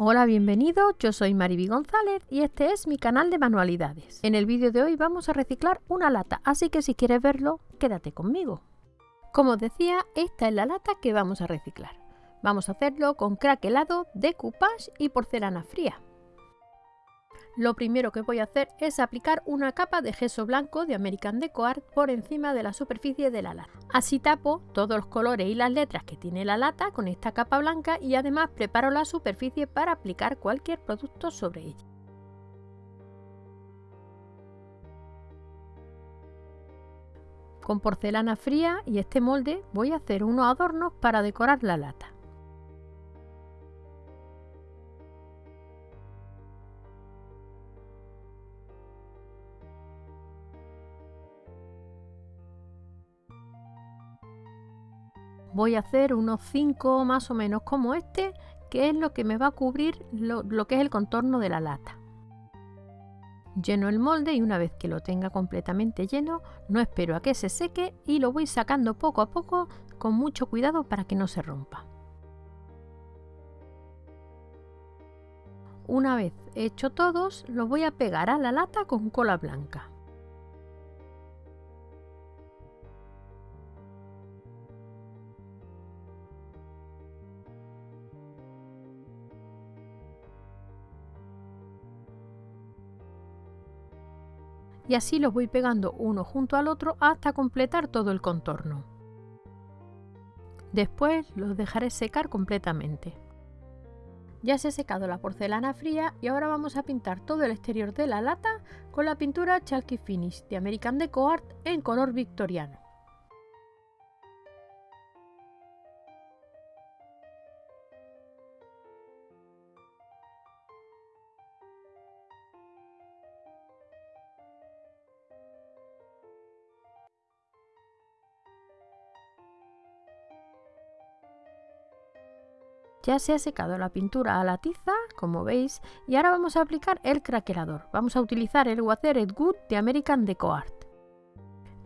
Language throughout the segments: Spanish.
Hola, bienvenido, yo soy Mariby González y este es mi canal de manualidades. En el vídeo de hoy vamos a reciclar una lata, así que si quieres verlo, quédate conmigo. Como os decía, esta es la lata que vamos a reciclar. Vamos a hacerlo con crack helado, decoupage y porcelana fría. Lo primero que voy a hacer es aplicar una capa de gesso blanco de American Deco Art por encima de la superficie de la lata. Así tapo todos los colores y las letras que tiene la lata con esta capa blanca y además preparo la superficie para aplicar cualquier producto sobre ella. Con porcelana fría y este molde voy a hacer unos adornos para decorar la lata. Voy a hacer unos 5 más o menos como este, que es lo que me va a cubrir lo, que es el contorno de la lata. Lleno el molde y una vez que lo tenga completamente lleno, no espero a que se seque y lo voy sacando poco a poco con mucho cuidado para que no se rompa. Una vez hecho todos, los voy a pegar a la lata con cola blanca. Y así los voy pegando uno junto al otro hasta completar todo el contorno. Después los dejaré secar completamente. Ya se ha secado la porcelana fría y ahora vamos a pintar todo el exterior de la lata con la pintura Chalky Finish de American Deco Art en color victoriano. Ya se ha secado la pintura a la tiza, como veis, y ahora vamos a aplicar el craquelador. Vamos a utilizar el Watered Good de American Deco Art.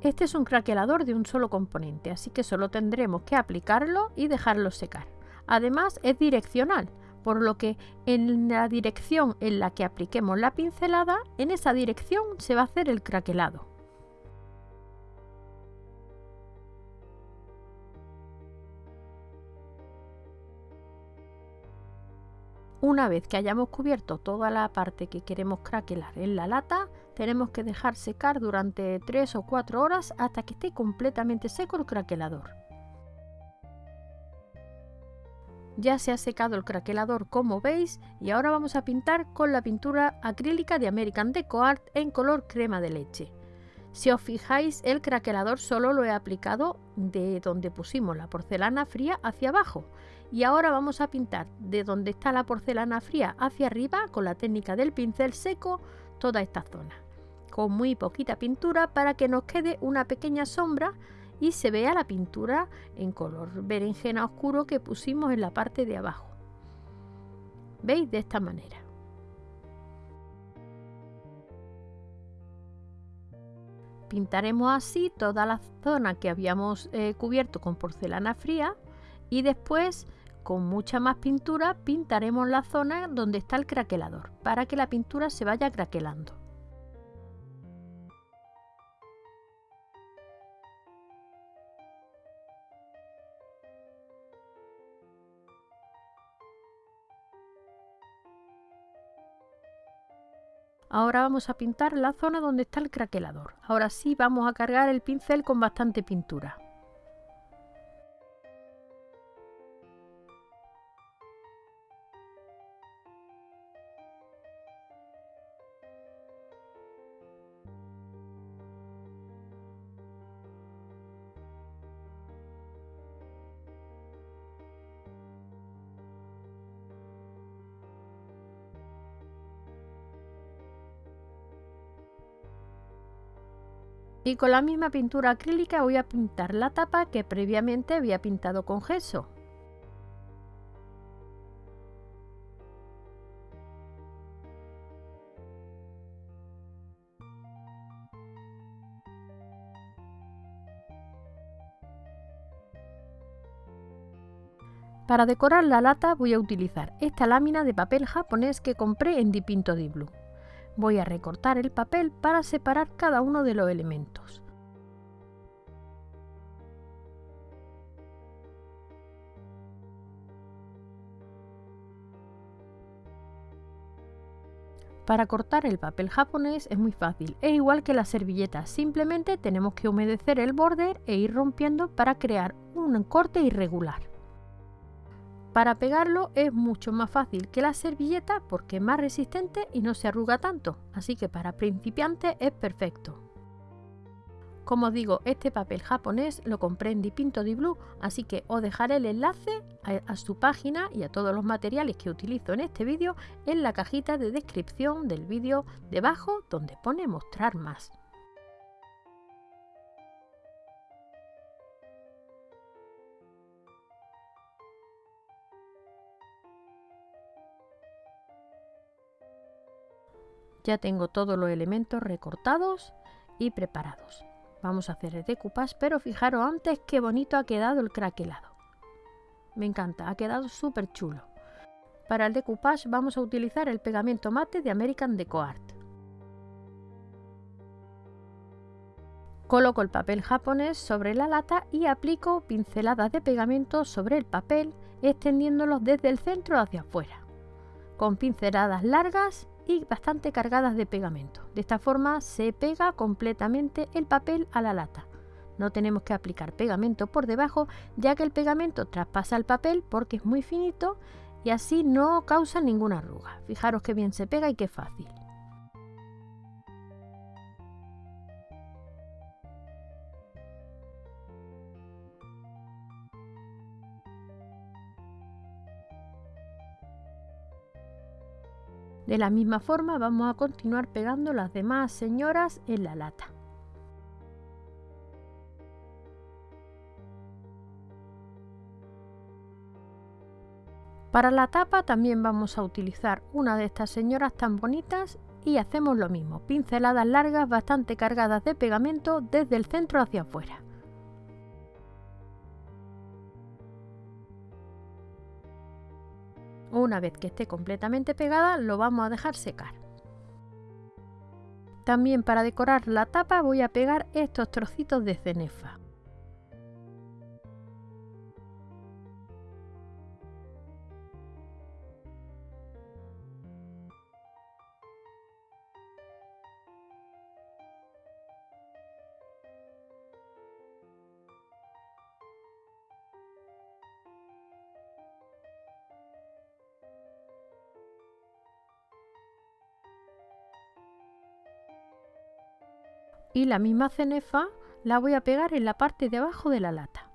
Este es un craquelador de un solo componente, así que solo tendremos que aplicarlo y dejarlo secar. Además es direccional, por lo que en la dirección en la que apliquemos la pincelada, en esa dirección se va a hacer el craquelado. Una vez que hayamos cubierto toda la parte que queremos craquelar en la lata, tenemos que dejar secar durante 3 o 4 horas hasta que esté completamente seco el craquelador. Ya se ha secado el craquelador como veis y ahora vamos a pintar con la pintura acrílica de American Deco Art en color crema de leche. Si os fijáis el craquelador solo lo he aplicado de donde pusimos la porcelana fría hacia abajo y ahora vamos a pintar de donde está la porcelana fría hacia arriba con la técnica del pincel seco toda esta zona con muy poquita pintura para que nos quede una pequeña sombra y se vea la pintura en color berenjena oscuro que pusimos en la parte de abajo. Veis de esta manera. Pintaremos así toda la zona que habíamos eh, cubierto con porcelana fría y después con mucha más pintura pintaremos la zona donde está el craquelador para que la pintura se vaya craquelando. Ahora vamos a pintar la zona donde está el craquelador. Ahora sí vamos a cargar el pincel con bastante pintura. Y con la misma pintura acrílica voy a pintar la tapa que previamente había pintado con gesso. Para decorar la lata voy a utilizar esta lámina de papel japonés que compré en Dipinto di Blue. Voy a recortar el papel para separar cada uno de los elementos. Para cortar el papel japonés es muy fácil, es igual que la servilleta, simplemente tenemos que humedecer el borde e ir rompiendo para crear un corte irregular. Para pegarlo es mucho más fácil que la servilleta porque es más resistente y no se arruga tanto, así que para principiantes es perfecto. Como os digo, este papel japonés lo compré en Dipinto di Blue, así que os dejaré el enlace a, su página y a todos los materiales que utilizo en este vídeo en la cajita de descripción del vídeo debajo donde pone mostrar más. Ya tengo todos los elementos recortados y preparados. Vamos a hacer el decoupage, pero fijaros antes qué bonito ha quedado el craquelado. Me encanta, ha quedado súper chulo. Para el decoupage vamos a utilizar el pegamento mate de American Deco Art. Coloco el papel japonés sobre la lata y aplico pinceladas de pegamento sobre el papel, extendiéndolos desde el centro hacia afuera, con pinceladas largas y bastante cargadas de pegamento. De esta forma se pega completamente el papel a la lata. No tenemos que aplicar pegamento por debajo ya que el pegamento traspasa el papel porque es muy finito y así no causa ninguna arruga. Fijaros qué bien se pega y qué fácil. De la misma forma vamos a continuar pegando las demás señoras en la lata. Para la tapa también vamos a utilizar una de estas señoras tan bonitas y hacemos lo mismo, pinceladas largas bastante cargadas de pegamento desde el centro hacia afuera. Una vez que esté completamente pegada lo vamos a dejar secar. También para decorar la tapa voy a pegar estos trocitos de cenefa. Y la misma cenefa la voy a pegar en la parte de abajo de la lata.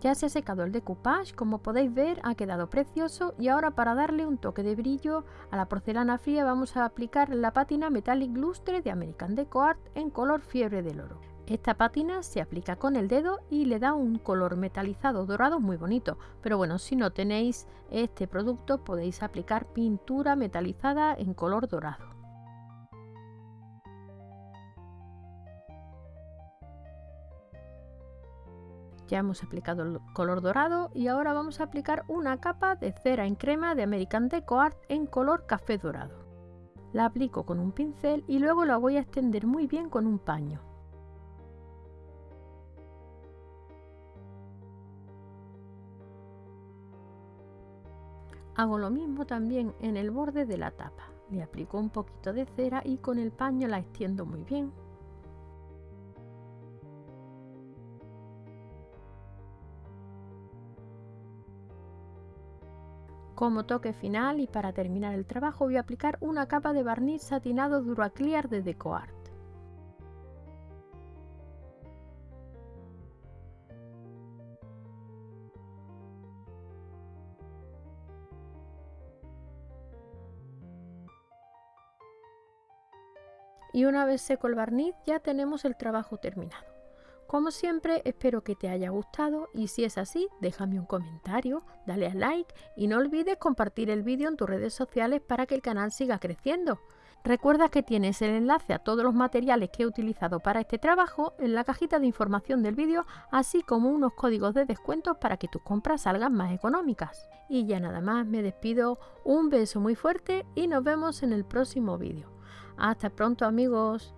Ya se ha secado el decoupage, como podéis ver ha quedado precioso y ahora para darle un toque de brillo a la porcelana fría vamos a aplicar la pátina Metallic Lustre de American Deco Art en color fiebre del oro. Esta pátina se aplica con el dedo y le da un color metalizado dorado muy bonito, pero bueno, si no tenéis este producto podéis aplicar pintura metalizada en color dorado. Ya hemos aplicado el color dorado y ahora vamos a aplicar una capa de cera en crema de American Deco Art en color café dorado. La aplico con un pincel y luego la voy a extender muy bien con un paño. Hago lo mismo también en el borde de la tapa. Le aplico un poquito de cera y con el paño la extiendo muy bien. Como toque final y para terminar el trabajo voy a aplicar una capa de barniz satinado Duraclear de DecoArt. Y una vez seco el barniz ya tenemos el trabajo terminado. Como siempre, espero que te haya gustado y si es así, déjame un comentario, dale a like y no olvides compartir el vídeo en tus redes sociales para que el canal siga creciendo. Recuerda que tienes el enlace a todos los materiales que he utilizado para este trabajo en la cajita de información del vídeo, así como unos códigos de descuento para que tus compras salgan más económicas. Y ya nada más, me despido, un beso muy fuerte y nos vemos en el próximo vídeo. Hasta pronto amigos.